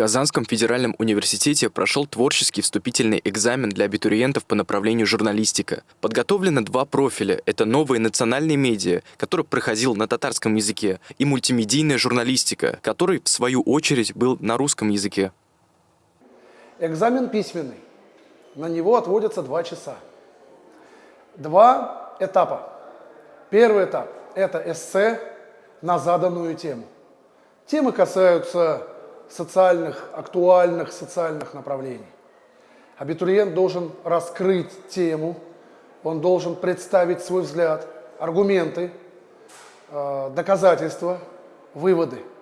Казанском федеральном университете прошел творческий вступительный экзамен для абитуриентов по направлению журналистика. Подготовлено два профиля. Это новые национальные медиа, который проходил на татарском языке, и мультимедийная журналистика, который, в свою очередь, был на русском языке. Экзамен письменный. На него отводятся два часа. Два этапа. Первый этап – это эссе на заданную тему. Темы касаются социальных, актуальных социальных направлений. Абитуриент должен раскрыть тему, он должен представить свой взгляд, аргументы, э, доказательства, выводы –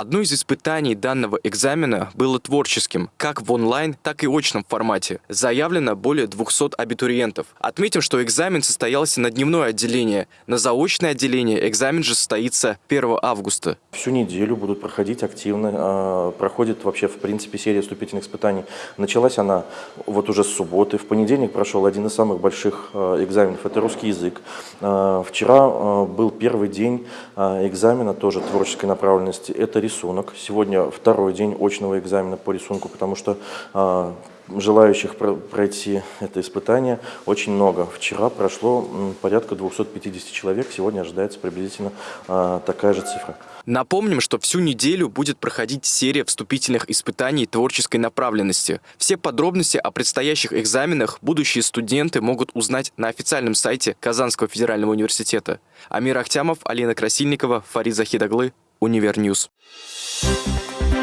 Одно из испытаний данного экзамена было творческим, как в онлайн, так и очном формате. Заявлено более 200 абитуриентов. Отметим, что экзамен состоялся на дневное отделение. На заочное отделение экзамен же состоится 1 августа. Всю неделю будут проходить активно. А, проходит вообще, в принципе, серия вступительных испытаний. Началась она вот уже с субботы. В понедельник прошел один из самых больших а, экзаменов. Это русский язык. А, вчера был первый день экзамена, тоже творческой направленности. Это рисунок. Сегодня второй день очного экзамена по рисунку, потому что э, желающих пройти это испытание очень много. Вчера прошло порядка 250 человек, сегодня ожидается приблизительно э, такая же цифра. Напомним, что всю неделю будет проходить серия вступительных испытаний творческой направленности. Все подробности о предстоящих экзаменах будущие студенты могут узнать на официальном сайте Казанского федерального университета. Амир Ахтямов, Алина Красильникова, Фарид Захидаглы, Univer News. Thank